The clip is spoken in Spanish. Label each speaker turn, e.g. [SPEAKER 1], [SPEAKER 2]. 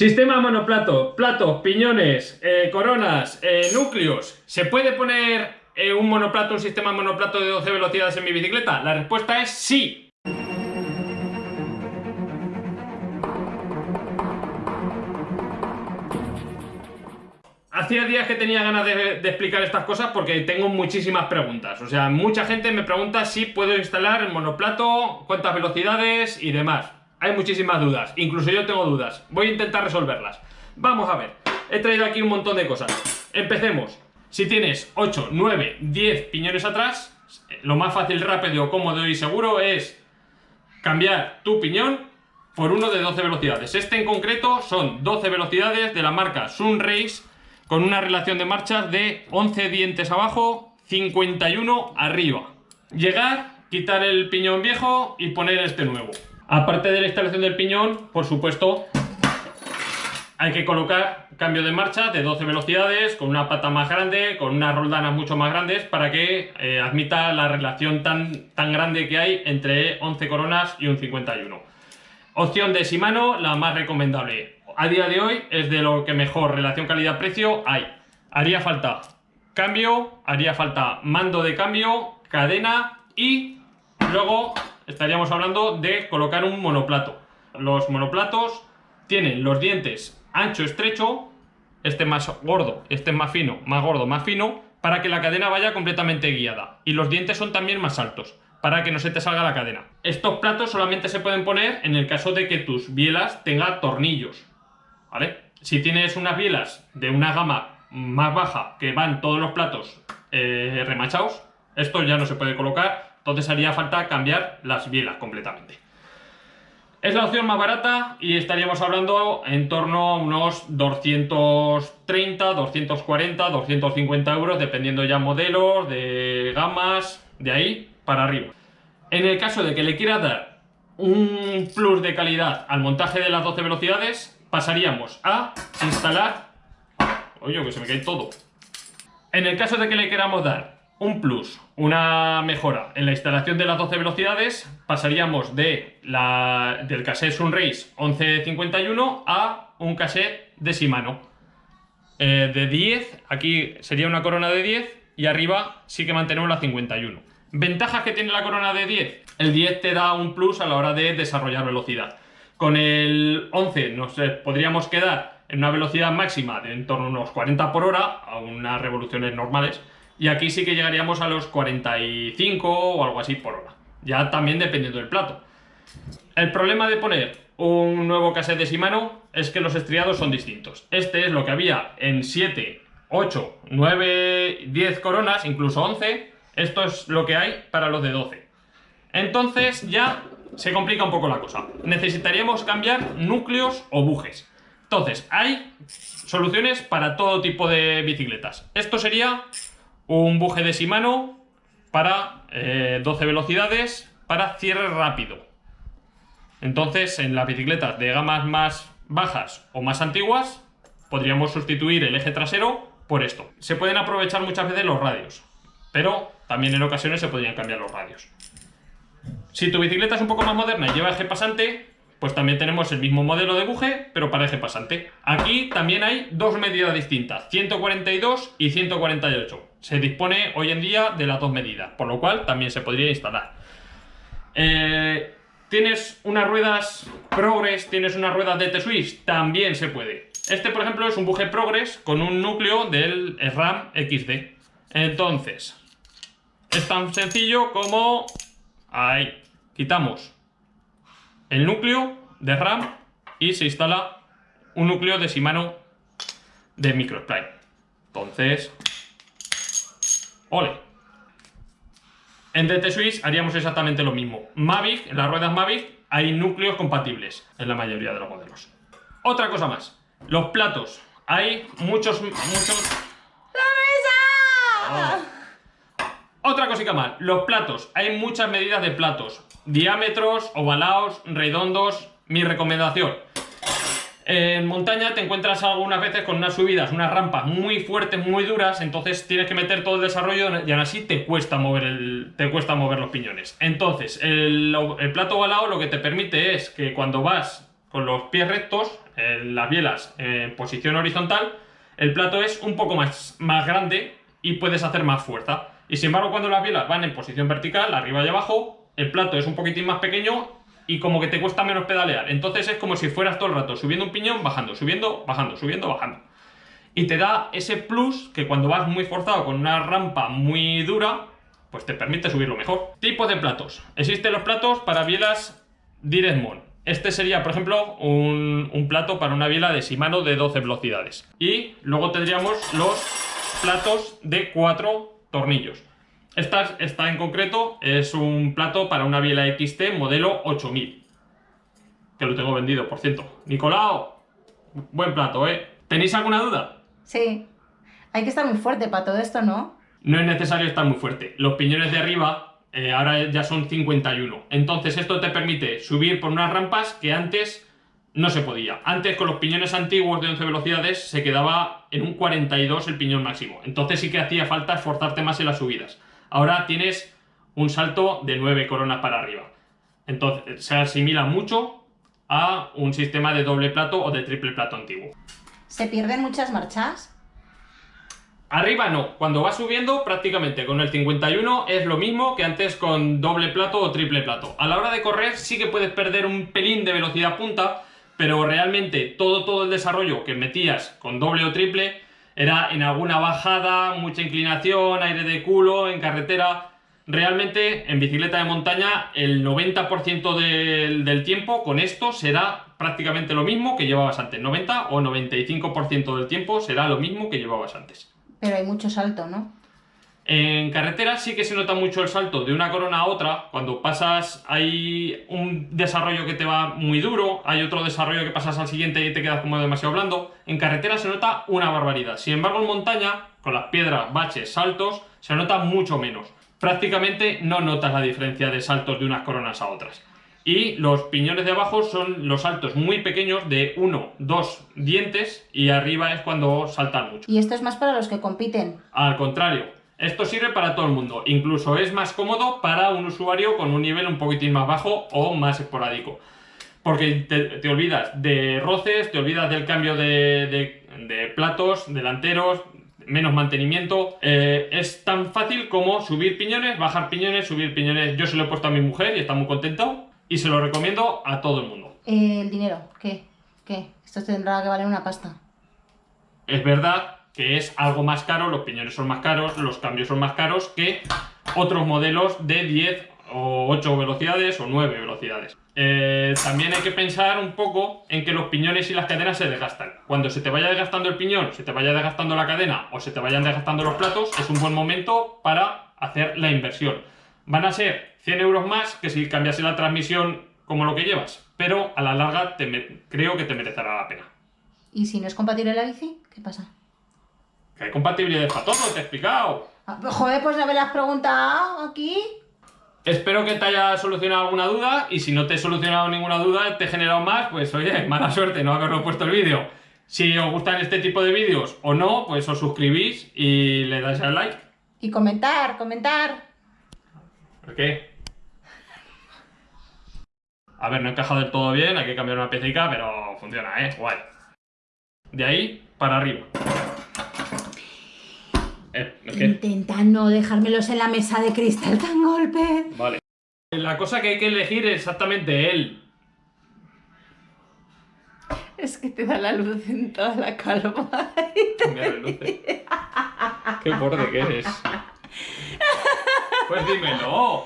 [SPEAKER 1] Sistema monoplato, platos, piñones, eh, coronas, eh, núcleos. ¿Se puede poner eh, un monoplato, un sistema monoplato de 12 velocidades en mi bicicleta? La respuesta es sí. Hacía días que tenía ganas de, explicar estas cosas porque tengo muchísimas preguntas. O sea, mucha gente me pregunta si puedo instalar el monoplato, cuántas velocidades y demás. Hay muchísimas dudas, incluso yo tengo dudas. Voy a intentar resolverlas. Vamos a ver, he traído aquí un montón de cosas. Empecemos. Si tienes 8, 9, 10 piñones atrás, lo más fácil, rápido, cómodo y seguro es cambiar tu piñón por uno de 12 velocidades. Este en concreto son 12 velocidades de la marca Sunrace con una relación de marchas de 11 dientes abajo, 51 arriba. Llegar, quitar el piñón viejo y poner este nuevo. Aparte de la instalación del piñón, por supuesto, hay que colocar cambio de marcha de 12 velocidades, con una pata más grande, con unas roldanas mucho más grandes, para que eh, admita la relación tan, tan grande que hay entre 11 coronas y un 51. Opción de Shimano, la más recomendable. A día de hoy es de lo que mejor relación calidad-precio hay. Haría falta cambio, haría falta mando de cambio, cadena y luego estaríamos hablando de colocar un monoplato. Los monoplatos tienen los dientes ancho, estrecho, este más gordo, este más fino, más gordo, más fino, para que la cadena vaya completamente guiada. Y los dientes son también más altos, para que no se te salga la cadena. Estos platos solamente se pueden poner en el caso de que tus bielas tengan tornillos, ¿vale? Si tienes unas bielas de una gama más baja que van todos los platos eh, remachados, esto ya no se puede colocar entonces haría falta cambiar las bielas completamente. Es la opción más barata y estaríamos hablando en torno a unos 230, 240, 250 euros, dependiendo ya modelos, de gamas, de ahí para arriba. En el caso de que le quiera dar un plus de calidad al montaje de las 12 velocidades, pasaríamos a instalar... Oye, que se me cae todo. En el caso de que le queramos dar un plus, una mejora en la instalación de las 12 velocidades, pasaríamos de la, del cassette Sunrace 1151 a un cassette de Shimano. Eh, de 10, aquí sería una corona de 10 y arriba sí que mantenemos la 51. ¿Ventajas que tiene la corona de 10? El 10 te da un plus a la hora de desarrollar velocidad. Con el 11 nos podríamos quedar en una velocidad máxima de en torno a unos 40 por hora, a unas revoluciones normales, y aquí sí que llegaríamos a los 45 o algo así por hora. Ya también dependiendo del plato. El problema de poner un nuevo cassette de Shimano es que los estriados son distintos. Este es lo que había en 7, 8, 9, 10 coronas, incluso 11. Esto es lo que hay para los de 12. Entonces ya se complica un poco la cosa. Necesitaríamos cambiar núcleos o bujes. Entonces, hay soluciones para todo tipo de bicicletas. Esto sería un buje de Shimano para 12 eh, velocidades para cierre rápido. Entonces, en las bicicletas de gamas más bajas o más antiguas, podríamos sustituir el eje trasero por esto. Se pueden aprovechar muchas veces los radios, pero también en ocasiones se podrían cambiar los radios. Si tu bicicleta es un poco más moderna y lleva eje pasante, pues también tenemos el mismo modelo de buje, pero para eje pasante. Aquí también hay dos medidas distintas, 142 y 148. Se dispone hoy en día de las dos medidas, por lo cual también se podría instalar. Eh, ¿Tienes unas ruedas Progress, tienes unas ruedas de T-Swiss? También se puede. Este, por ejemplo, es un buje Progress con un núcleo del RAM XD. Entonces, es tan sencillo como... Ahí, quitamos el núcleo de RAM y se instala un núcleo de Shimano de microspline. Entonces, ole. En DT Swiss haríamos exactamente lo mismo. Mavic, en las ruedas Mavic hay núcleos compatibles en la mayoría de los modelos. Otra cosa más, los platos. Hay muchos, muchos...
[SPEAKER 2] ¡La mesa!
[SPEAKER 1] Oh. Otra cosita más, los platos. Hay muchas medidas de platos diámetros, ovalados, redondos. Mi recomendación. En montaña te encuentras algunas veces con unas subidas, unas rampas muy fuertes, muy duras, entonces tienes que meter todo el desarrollo y aún así te cuesta mover, el, te cuesta mover los piñones. Entonces, el, plato ovalado lo que te permite es que cuando vas con los pies rectos, en las bielas en posición horizontal, el plato es un poco más, más grande y puedes hacer más fuerza. Y sin embargo, cuando las bielas van en posición vertical, arriba y abajo, el plato es un poquitín más pequeño y como que te cuesta menos pedalear. Entonces es como si fueras todo el rato subiendo un piñón, bajando, subiendo, bajando, subiendo, bajando. Y te da ese plus que cuando vas muy forzado con una rampa muy dura, pues te permite subirlo mejor. Tipos de platos. Existen los platos para bielas Direct Este sería, por ejemplo, un, plato para una biela de Shimano de 12 velocidades. Y luego tendríamos los platos de 4 tornillos. Esta, esta en concreto es un plato para una biela XT modelo 8000. Que lo tengo vendido, por cierto. Nicolao, buen plato, ¿eh? ¿Tenéis alguna duda?
[SPEAKER 2] Sí. Hay que estar muy fuerte para todo esto, ¿no?
[SPEAKER 1] No es necesario estar muy fuerte. Los piñones de arriba eh, ahora ya son 51. Entonces esto te permite subir por unas rampas que antes no se podía. Antes con los piñones antiguos de 11 velocidades se quedaba en un 42 el piñón máximo. Entonces sí que hacía falta esforzarte más en las subidas. Ahora tienes un salto de 9 coronas para arriba. Entonces se asimila mucho a un sistema de doble plato o de triple plato antiguo.
[SPEAKER 2] ¿Se pierden muchas marchas?
[SPEAKER 1] Arriba no, cuando vas subiendo prácticamente con el 51 es lo mismo que antes con doble plato o triple plato. A la hora de correr sí que puedes perder un pelín de velocidad punta, pero realmente todo, todo el desarrollo que metías con doble o triple era en alguna bajada, mucha inclinación, aire de culo, en carretera. Realmente en bicicleta de montaña el 90% del, del tiempo con esto será prácticamente lo mismo que llevabas antes. 90 o 95% del tiempo será lo mismo que llevabas antes.
[SPEAKER 2] Pero hay mucho salto, ¿no?
[SPEAKER 1] En carretera sí que se nota mucho el salto de una corona a otra. Cuando pasas hay un desarrollo que te va muy duro, hay otro desarrollo que pasas al siguiente y te quedas como demasiado blando. En carretera se nota una barbaridad. Sin embargo en montaña, con las piedras, baches, saltos, se nota mucho menos. Prácticamente no notas la diferencia de saltos de unas coronas a otras. Y los piñones de abajo son los saltos muy pequeños de uno, dos dientes y arriba es cuando saltan mucho.
[SPEAKER 2] ¿Y esto es más para los que compiten?
[SPEAKER 1] Al contrario, esto sirve para todo el mundo. Incluso es más cómodo para un usuario con un nivel un poquitín más bajo o más esporádico. Porque te, olvidas de roces, te olvidas del cambio de, de, platos delanteros, menos mantenimiento. Eh, es tan fácil como subir piñones, bajar piñones, subir piñones. Yo se lo he puesto a mi mujer y está muy contento y se lo recomiendo a todo el mundo.
[SPEAKER 2] Eh, ¿El dinero? ¿Qué? ¿Qué? Esto tendrá que valer una pasta.
[SPEAKER 1] Es verdad que es algo más caro, los piñones son más caros, los cambios son más caros que otros modelos de 10 o 8 velocidades o 9 velocidades. Eh, también hay que pensar un poco en que los piñones y las cadenas se desgastan. Cuando se te vaya desgastando el piñón, se te vaya desgastando la cadena o se te vayan desgastando los platos, es un buen momento para hacer la inversión. Van a ser 100 euros más que si cambiase la transmisión como lo que llevas, pero a la larga te creo que te merecerá la pena.
[SPEAKER 2] ¿Y si no es compatible la bici? ¿Qué pasa?
[SPEAKER 1] Que hay compatibilidad para todo, te he explicado.
[SPEAKER 2] Ah, pues, joder, pues no me lo has preguntado aquí.
[SPEAKER 1] Espero que te haya solucionado alguna duda y si no te he solucionado ninguna duda, te he generado más, pues oye, mala suerte no haberlo puesto el vídeo. Si os gustan este tipo de vídeos o no, pues os suscribís y le dais al like.
[SPEAKER 2] Y comentar, comentar.
[SPEAKER 1] ¿Por qué? A ver, no encaja del todo bien, hay que cambiar una pieza, pero funciona, ¿eh? Guay. De ahí para arriba.
[SPEAKER 2] Eh, Intenta no dejármelos en la mesa de cristal tan golpe.
[SPEAKER 1] Vale. La cosa que hay que elegir es exactamente él.
[SPEAKER 2] Es que te da la luz en toda la calva.
[SPEAKER 1] Qué borde que eres. Pues dímelo.